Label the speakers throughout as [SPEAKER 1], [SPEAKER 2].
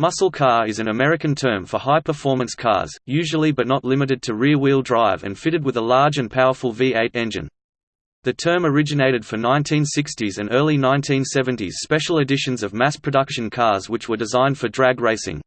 [SPEAKER 1] Muscle car is an American term for high-performance cars, usually but not limited to rear-wheel drive and fitted with a large and powerful V8 engine. The term originated for 1960s and early 1970s special editions of mass-production cars which were designed for drag racing.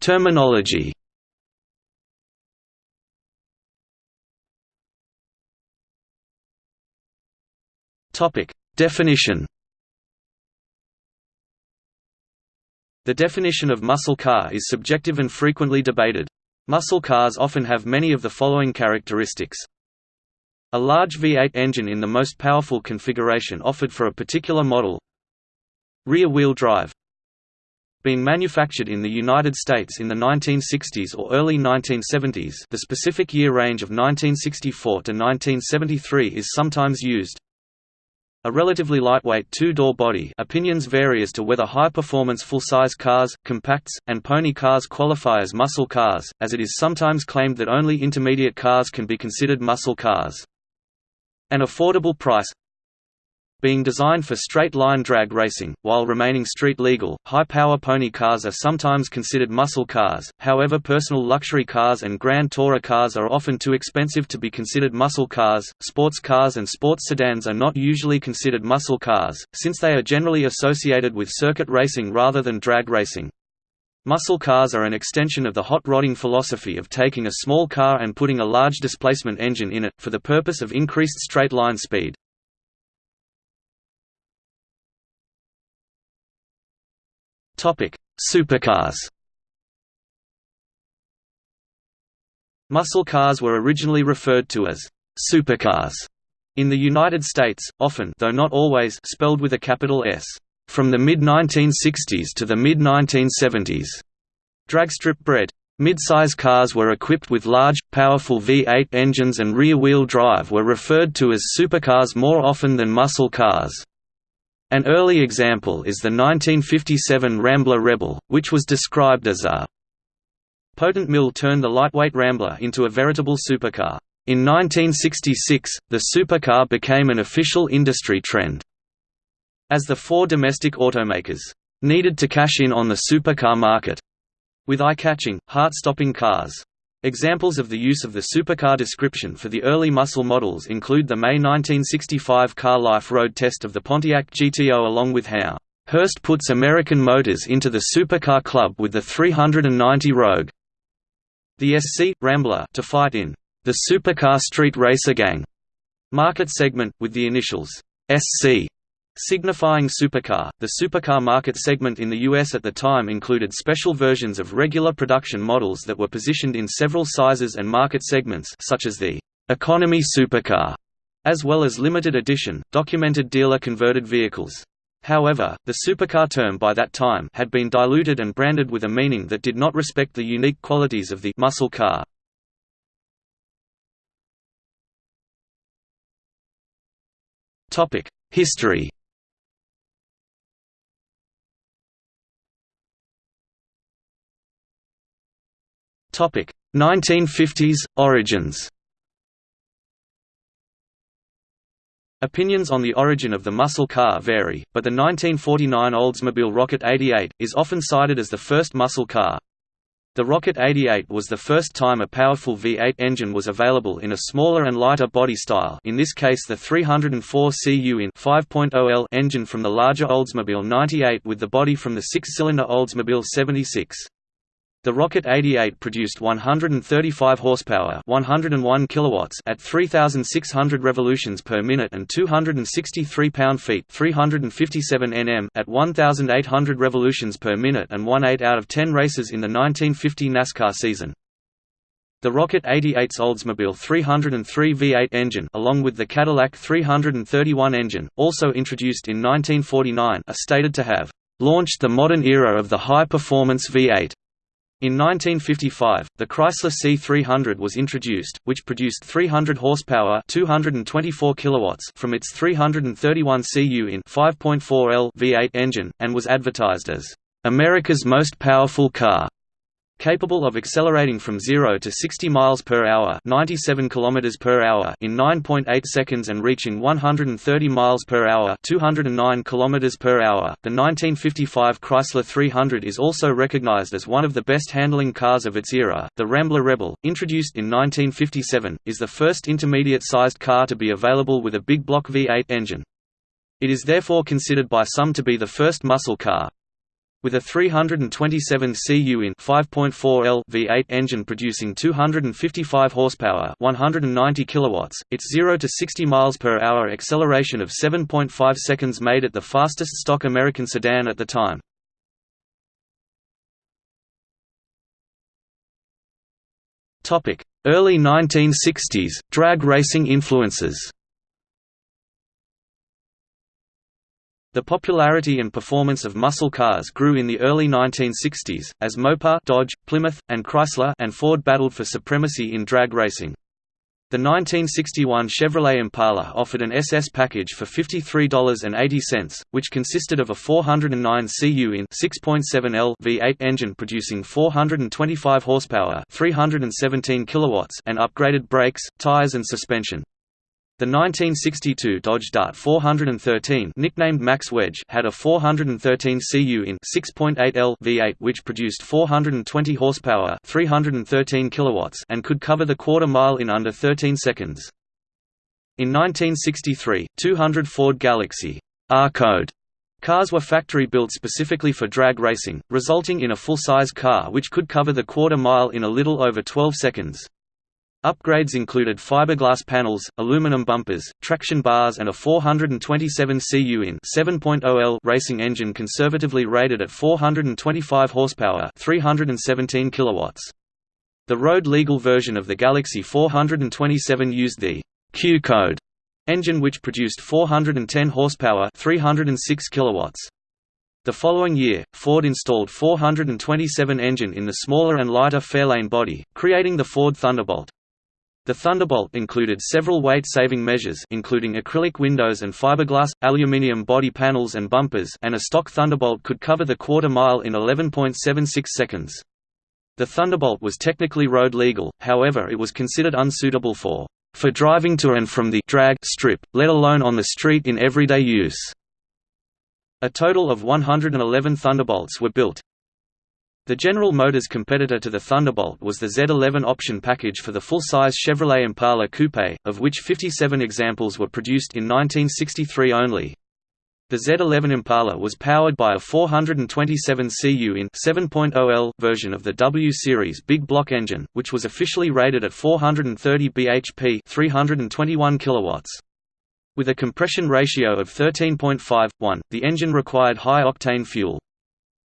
[SPEAKER 1] Terminology Definition. The definition of muscle car is subjective and frequently debated. Muscle cars often have many of the following characteristics. A large V8 engine in the most powerful configuration offered for a particular model. Rear-wheel drive. Being manufactured in the United States in the 1960s or early 1970s the specific year range of 1964 to 1973 is sometimes used a relatively lightweight two-door body opinions vary as to whether high-performance full-size cars, compacts, and pony cars qualify as muscle cars, as it is sometimes claimed that only intermediate cars can be considered muscle cars. An affordable price being designed for straight-line drag racing, while remaining street-legal, high-power pony cars are sometimes considered muscle cars, however personal luxury cars and Grand Tourer cars are often too expensive to be considered muscle cars, sports cars and sports sedans are not usually considered muscle cars, since they are generally associated with circuit racing rather than drag racing. Muscle cars are an extension of the hot rodding philosophy of taking a small car and putting a large displacement engine in it, for the purpose of increased straight-line speed. Supercars. Muscle cars were originally referred to as supercars in the United States, often though not always spelled with a capital S. From the mid-1960s to the mid-1970s, dragstrip bred Mid-size cars were equipped with large, powerful V8 engines and rear-wheel drive were referred to as supercars more often than muscle cars. An early example is the 1957 Rambler Rebel, which was described as a potent mill turned the lightweight Rambler into a veritable supercar. In 1966, the supercar became an official industry trend. As the four domestic automakers needed to cash in on the supercar market with eye-catching, heart-stopping cars. Examples of the use of the supercar description for the early muscle models include the May 1965 car life road test of the Pontiac GTO along with how Hurst puts American Motors into the supercar club with the 390 Rogue. The SC Rambler to fight in the supercar street racer gang market segment with the initials SC Signifying supercar, the supercar market segment in the US at the time included special versions of regular production models that were positioned in several sizes and market segments such as the economy supercar, as well as limited edition, documented dealer-converted vehicles. However, the supercar term by that time had been diluted and branded with a meaning that did not respect the unique qualities of the muscle car. History Topic 1950s origins. Opinions on the origin of the muscle car vary, but the 1949 Oldsmobile Rocket 88 is often cited as the first muscle car. The Rocket 88 was the first time a powerful V8 engine was available in a smaller and lighter body style in this case the 304 cu in 5.0L engine from the larger Oldsmobile 98 with the body from the six-cylinder Oldsmobile 76. The Rocket 88 produced 135 horsepower, 101 kilowatts at 3600 revolutions per minute and 263 pound-feet, 357 Nm at 1800 revolutions per minute and won 8 out of 10 races in the 1950 NASCAR season. The Rocket 88's Oldsmobile 303 V8 engine along with the Cadillac 331 engine, also introduced in 1949 are stated to have launched the modern era of the high-performance V8. In 1955, the Chrysler C300 was introduced, which produced 300 horsepower, 224 kilowatts from its 331 cu in 5.4L V8 engine and was advertised as America's most powerful car. Capable of accelerating from 0 to 60 miles per hour, 97 kilometers per hour in 9.8 seconds and reaching 130 miles per hour, 209 kilometers per hour. The 1955 Chrysler 300 is also recognized as one of the best handling cars of its era. The Rambler Rebel, introduced in 1957, is the first intermediate-sized car to be available with a big block V8 engine. It is therefore considered by some to be the first muscle car. With a 327 cu in 5.4 L V8 engine producing 255 horsepower, 190 kilowatts, its 0 to 60 miles per hour acceleration of 7.5 seconds made it the fastest stock American sedan at the time. Topic: Early 1960s drag racing influences. The popularity and performance of muscle cars grew in the early 1960s, as Mopar Dodge, Plymouth, and Chrysler and Ford battled for supremacy in drag racing. The 1961 Chevrolet Impala offered an SS package for $53.80, which consisted of a 409 cu in 6.7 L V8 engine producing 425 horsepower, 317 kilowatts, and upgraded brakes, tires and suspension. The 1962 Dodge Dart 413 nicknamed Max Wedge had a 413 cu in 6.8 L V8 which produced 420 horsepower 313 kilowatts and could cover the quarter mile in under 13 seconds. In 1963, 200 Ford Galaxie R-code cars were factory built specifically for drag racing, resulting in a full-size car which could cover the quarter mile in a little over 12 seconds. Upgrades included fiberglass panels, aluminum bumpers, traction bars and a 427 cu in 7.0 L racing engine conservatively rated at 425 horsepower, 317 kilowatts. The road-legal version of the Galaxie 427 used the Q code engine which produced 410 horsepower, 306 kilowatts. The following year, Ford installed 427 engine in the smaller and lighter Fairlane body, creating the Ford Thunderbolt. The Thunderbolt included several weight-saving measures including acrylic windows and fiberglass, aluminium body panels and bumpers and a stock Thunderbolt could cover the quarter mile in 11.76 seconds. The Thunderbolt was technically road legal, however it was considered unsuitable for for driving to and from the drag strip, let alone on the street in everyday use. A total of 111 Thunderbolts were built, the General Motors competitor to the Thunderbolt was the Z11 option package for the full-size Chevrolet Impala Coupe, of which 57 examples were produced in 1963 only. The Z11 Impala was powered by a 427 cu in 7.0 L version of the W Series big block engine, which was officially rated at 430 bhp 321 kilowatts. With a compression ratio of 13.5:1, the engine required high-octane fuel.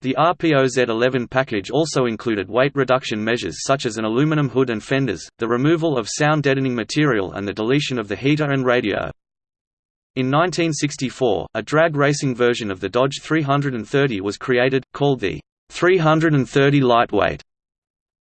[SPEAKER 1] The RPO Z11 package also included weight reduction measures such as an aluminum hood and fenders, the removal of sound deadening material and the deletion of the heater and radio. In 1964, a drag racing version of the Dodge 330 was created, called the 330 Lightweight.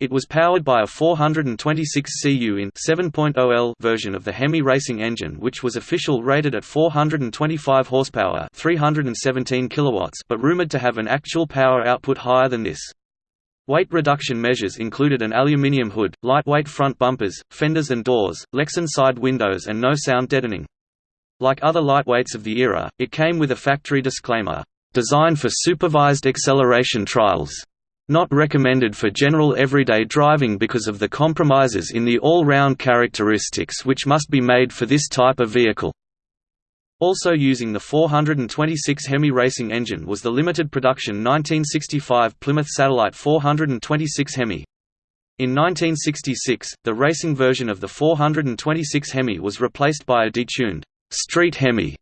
[SPEAKER 1] It was powered by a 426 cu in 7.0 L version of the Hemi racing engine which was official rated at 425 horsepower 317 kilowatts but rumored to have an actual power output higher than this. Weight reduction measures included an aluminium hood, lightweight front bumpers, fenders and doors, Lexan side windows and no sound deadening. Like other lightweights of the era, it came with a factory disclaimer, "...designed for supervised acceleration trials." Not recommended for general everyday driving because of the compromises in the all-round characteristics which must be made for this type of vehicle. Also using the 426 Hemi racing engine was the limited production 1965 Plymouth Satellite 426 Hemi. In 1966, the racing version of the 426 Hemi was replaced by a detuned Street Hemi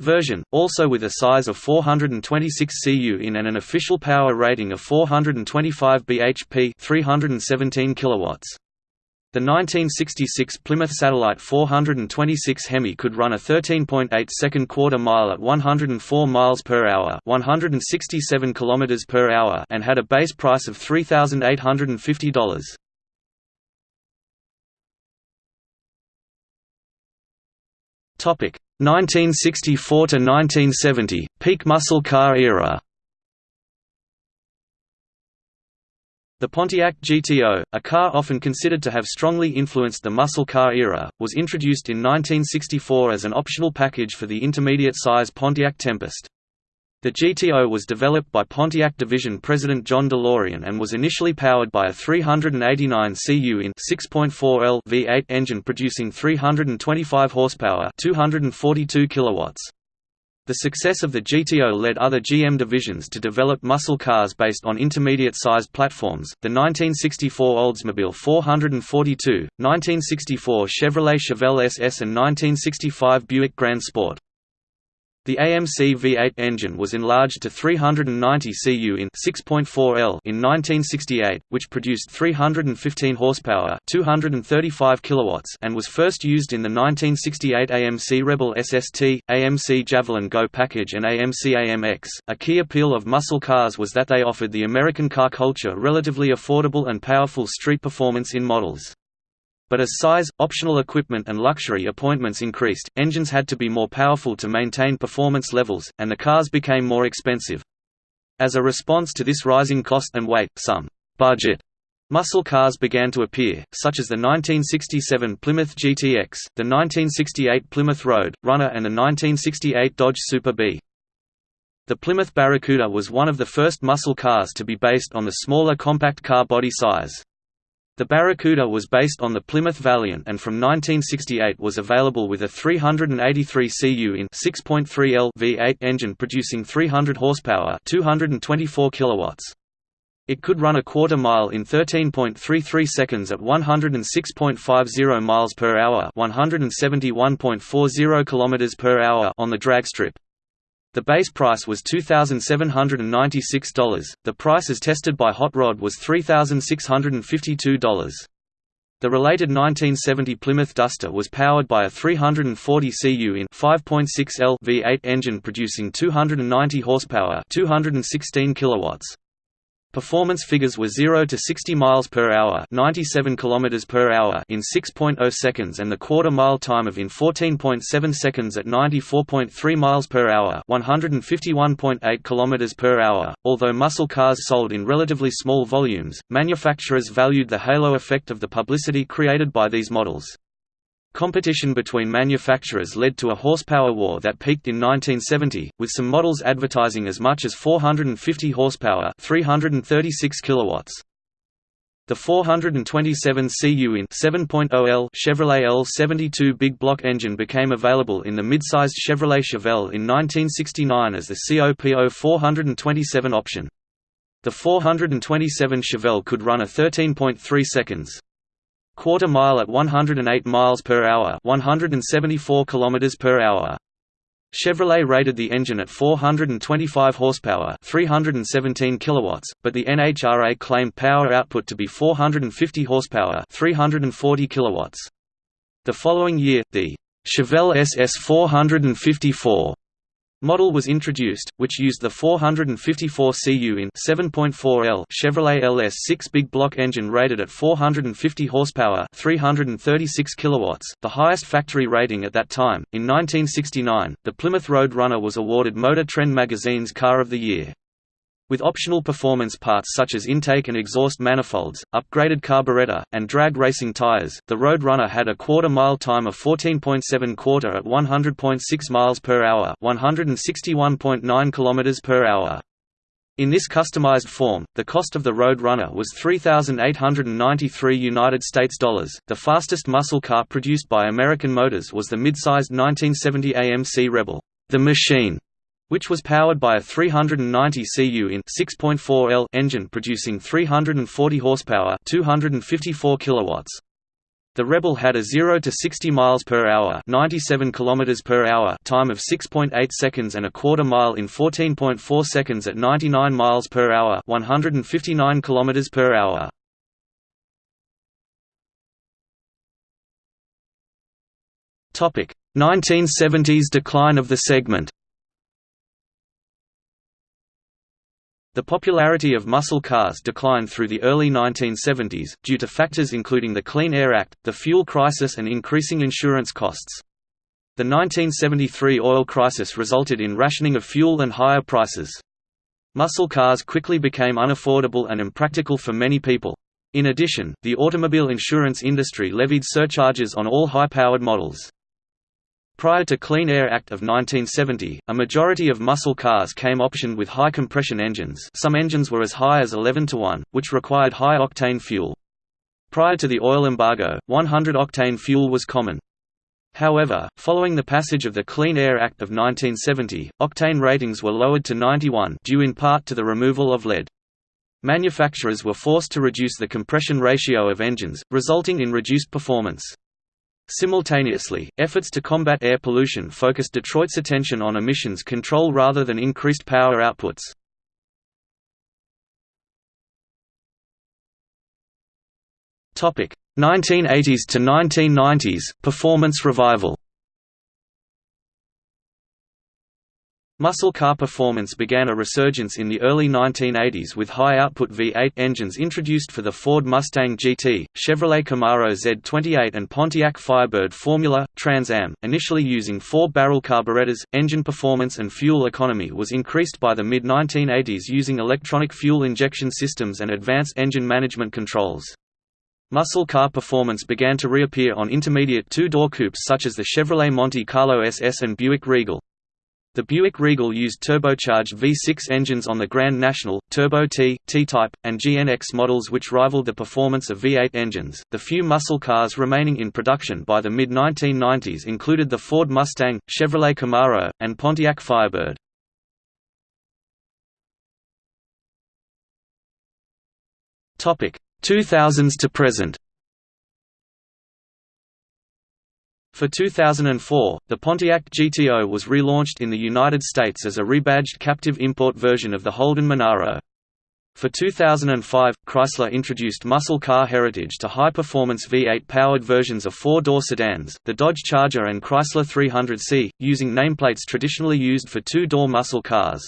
[SPEAKER 1] version, also with a size of 426 cu in and an official power rating of 425 bhp 317 kilowatts. The 1966 Plymouth Satellite 426 Hemi could run a 13.8 second quarter mile at 104 miles per hour, 167 kilometers per hour, and had a base price of $3,850. Topic: 1964 to 1970, peak muscle car era. The Pontiac GTO, a car often considered to have strongly influenced the muscle car era, was introduced in 1964 as an optional package for the intermediate-size Pontiac Tempest. The GTO was developed by Pontiac Division President John DeLorean and was initially powered by a 389 cu in 6.4L V8 engine producing 325 horsepower, 242 kilowatts. The success of the GTO led other GM divisions to develop muscle cars based on intermediate-sized platforms, the 1964 Oldsmobile 442, 1964 Chevrolet Chevelle SS and 1965 Buick Grand Sport. The AMC V8 engine was enlarged to 390 cu in 6.4L in 1968, which produced 315 horsepower, 235 kilowatts, and was first used in the 1968 AMC Rebel SST, AMC Javelin Go package and AMC AMX. A key appeal of muscle cars was that they offered the American car culture relatively affordable and powerful street performance in models. But as size, optional equipment and luxury appointments increased, engines had to be more powerful to maintain performance levels, and the cars became more expensive. As a response to this rising cost and weight, some «budget» muscle cars began to appear, such as the 1967 Plymouth GTX, the 1968 Plymouth Road, Runner and the 1968 Dodge Super Bee. The Plymouth Barracuda was one of the first muscle cars to be based on the smaller compact car body size. The Barracuda was based on the Plymouth Valiant and from 1968 was available with a 383 cu in 6.3L V8 engine producing 300 horsepower, 224 kilowatts. It could run a quarter mile in 13.33 seconds at 106.50 miles per hour, 171.40 kilometers per hour on the drag strip. The base price was $2,796, the price as tested by Hot Rod was $3,652. The related 1970 Plymouth Duster was powered by a 340 cu in 5.6L V8 engine producing 290 horsepower, 216 kilowatts. Performance figures were 0 to 60 miles per hour, 97 kilometers per hour in 6.0 seconds and the quarter mile time of in 14.7 seconds at 94.3 miles per hour, 151.8 kilometers per hour. Although muscle cars sold in relatively small volumes, manufacturers valued the halo effect of the publicity created by these models. Competition between manufacturers led to a horsepower war that peaked in 1970, with some models advertising as much as 450 horsepower 336 kilowatts. The 427 cu in 7.0L Chevrolet L72 big block engine became available in the mid-sized Chevrolet Chevelle in 1969 as the COPO 427 option. The 427 Chevelle could run a 13.3 seconds quarter mile at 108 miles per hour, 174 kilometers per hour. Chevrolet rated the engine at 425 horsepower, 317 kilowatts, but the NHRA claimed power output to be 450 horsepower, 340 kilowatts. The following year, the Chevelle SS 454 model was introduced, which used the 454 cu in 7.4L Chevrolet LS6 big block engine rated at 450 horsepower, 336 kilowatts, the highest factory rating at that time. In 1969, the Plymouth Road Runner was awarded Motor Trend magazine's Car of the Year. With optional performance parts such as intake and exhaust manifolds, upgraded carburetor, and drag racing tires, the Roadrunner had a quarter-mile time of 14.7 quarter at 100.6 miles per hour, 161.9 kilometers per hour. In this customized form, the cost of the Roadrunner was 3893 United States dollars. The fastest muscle car produced by American Motors was the mid-sized 1970 AMC Rebel, the Machine which was powered by a 390 cu in 6.4L engine producing 340 horsepower, 254 kilowatts. The Rebel had a 0 to 60 miles per hour, 97 kilometers per hour time of 6.8 seconds and a quarter mile in 14.4 seconds at 99 miles per hour, 159 kilometers per hour. Topic: 1970s decline of the segment. The popularity of muscle cars declined through the early 1970s, due to factors including the Clean Air Act, the fuel crisis and increasing insurance costs. The 1973 oil crisis resulted in rationing of fuel and higher prices. Muscle cars quickly became unaffordable and impractical for many people. In addition, the automobile insurance industry levied surcharges on all high-powered models. Prior to Clean Air Act of 1970, a majority of muscle cars came optioned with high compression engines some engines were as high as 11 to 1, which required high-octane fuel. Prior to the oil embargo, 100-octane fuel was common. However, following the passage of the Clean Air Act of 1970, octane ratings were lowered to 91 due in part to the removal of lead. Manufacturers were forced to reduce the compression ratio of engines, resulting in reduced performance. Simultaneously, efforts to combat air pollution focused Detroit's attention on emissions control rather than increased power outputs. Topic: 1980s to 1990s performance revival. Muscle car performance began a resurgence in the early 1980s with high-output V8 engines introduced for the Ford Mustang GT, Chevrolet Camaro Z28 and Pontiac Firebird Formula, Trans Am, initially using four-barrel carburetors. Engine performance and fuel economy was increased by the mid-1980s using electronic fuel injection systems and advanced engine management controls. Muscle car performance began to reappear on intermediate two-door coupes such as the Chevrolet Monte Carlo SS and Buick Regal. The Buick Regal used turbocharged V6 engines on the Grand National, Turbo T, T-Type, and GNX models which rivaled the performance of V8 engines. The few muscle cars remaining in production by the mid 1990s included the Ford Mustang, Chevrolet Camaro, and Pontiac Firebird. Topic: 2000s to present. For 2004, the Pontiac GTO was relaunched in the United States as a rebadged captive import version of the Holden Monaro. For 2005, Chrysler introduced muscle car heritage to high-performance V8-powered versions of four-door sedans, the Dodge Charger and Chrysler 300C, using nameplates traditionally used for two-door muscle cars.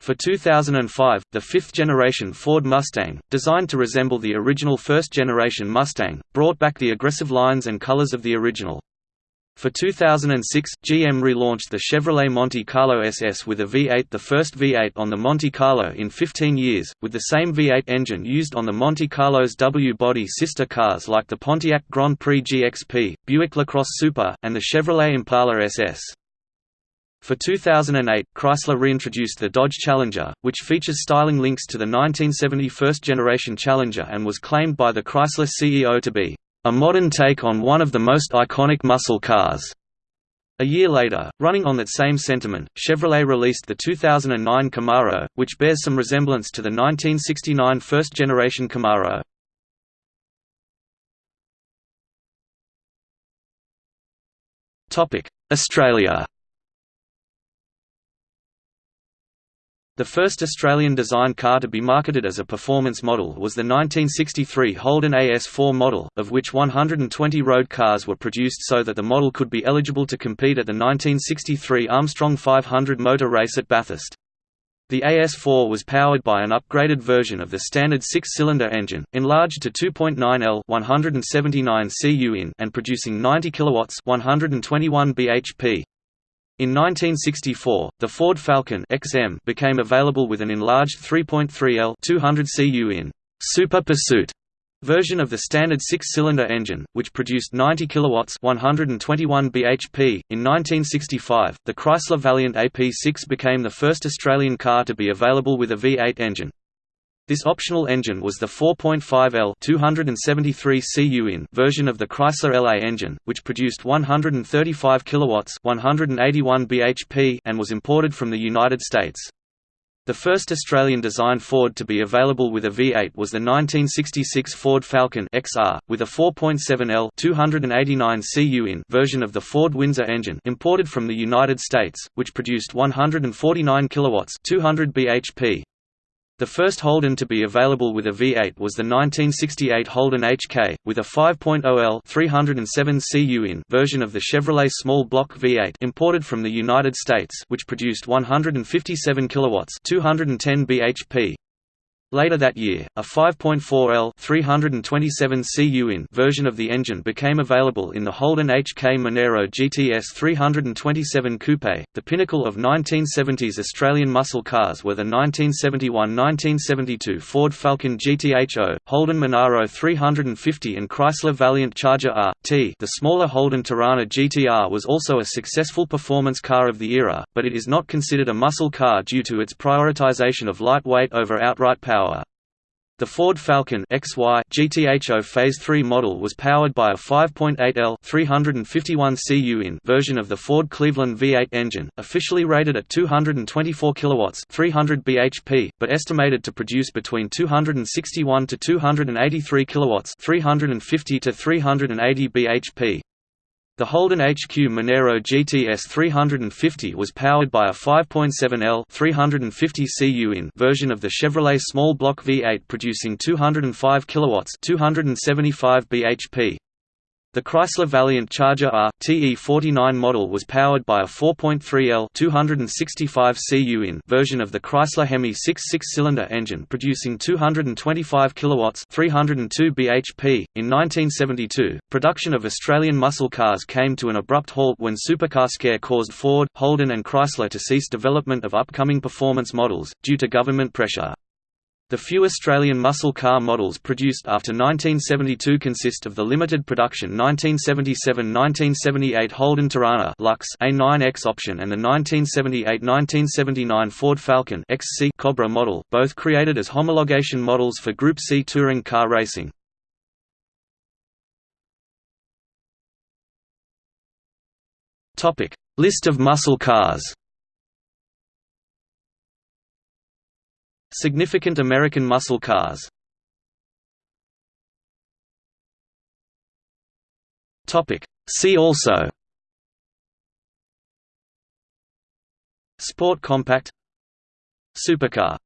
[SPEAKER 1] For 2005, the fifth-generation Ford Mustang, designed to resemble the original first-generation Mustang, brought back the aggressive lines and colors of the original. For 2006, GM relaunched the Chevrolet Monte Carlo SS with a V8 the first V8 on the Monte Carlo in 15 years, with the same V8 engine used on the Monte Carlo's W-body sister cars like the Pontiac Grand Prix GXP, Buick LaCrosse Super, and the Chevrolet Impala SS. For 2008, Chrysler reintroduced the Dodge Challenger, which features styling links to the 1970 first-generation Challenger and was claimed by the Chrysler CEO to be a modern take on one of the most iconic muscle cars. A year later, running on that same sentiment, Chevrolet released the 2009 Camaro, which bears some resemblance to the 1969 first-generation Camaro. Australia The first Australian-designed car to be marketed as a performance model was the 1963 Holden AS4 model, of which 120 road cars were produced so that the model could be eligible to compete at the 1963 Armstrong 500 motor race at Bathurst. The AS4 was powered by an upgraded version of the standard six-cylinder engine, enlarged to 2.9 L 179 cu in and producing 90 kilowatts 121 bhp. In 1964, the Ford Falcon XM became available with an enlarged 3.3L 200 cu in Super Pursuit version of the standard six-cylinder engine, which produced 90 kilowatts 121 bhp. In 1965, the Chrysler Valiant AP6 became the first Australian car to be available with a V8 engine. This optional engine was the 4.5L 273 cu in version of the Chrysler LA engine, which produced 135 kilowatts 181 bhp and was imported from the United States. The first Australian-designed Ford to be available with a V8 was the 1966 Ford Falcon XR, with a 4.7L 289 cu in version of the Ford Windsor engine imported from the United States, which produced 149 kilowatts 200 bhp. The first Holden to be available with a V8 was the 1968 Holden HK, with a 5.0L 307 cu in version of the Chevrolet small block V8 imported from the United States which produced 157 kilowatts 210 bhp. Later that year, a 5.4L 327 cu in version of the engine became available in the Holden HK Monaro GTS 327 Coupe. The pinnacle of 1970s Australian muscle cars were the 1971–1972 Ford Falcon GTHO, Holden Monaro 350 and Chrysler Valiant Charger R.T. The smaller Holden Torana GTR was also a successful performance car of the era, but it is not considered a muscle car due to its prioritization of lightweight over outright power power. The Ford Falcon XY GTHO Phase 3 model was powered by a 5.8L 351 cu in version of the Ford Cleveland V8 engine, officially rated at 224 kilowatts 300 bhp, but estimated to produce between 261 to 283 kilowatts 350 to 380 bhp. The Holden HQ Monaro GTS 350 was powered by a 5.7L 350 cu in version of the Chevrolet small block V8 producing 205 kilowatts 275 bhp. The Chrysler Valiant Charger R TE49 model was powered by a 4.3L 265 cu in version of the Chrysler Hemi 6 six-cylinder engine producing 225 kilowatts 302 bhp. In 1972, production of Australian muscle cars came to an abrupt halt when supercar scare caused Ford, Holden and Chrysler to cease development of upcoming performance models, due to government pressure. The few Australian muscle car models produced after 1972 consist of the limited production 1977–1978 Holden Torana Lux A9X option and the 1978–1979 Ford Falcon XC Cobra model, both created as homologation models for Group C touring car racing. List of muscle cars Significant American muscle cars. See also. Sport compact. Supercar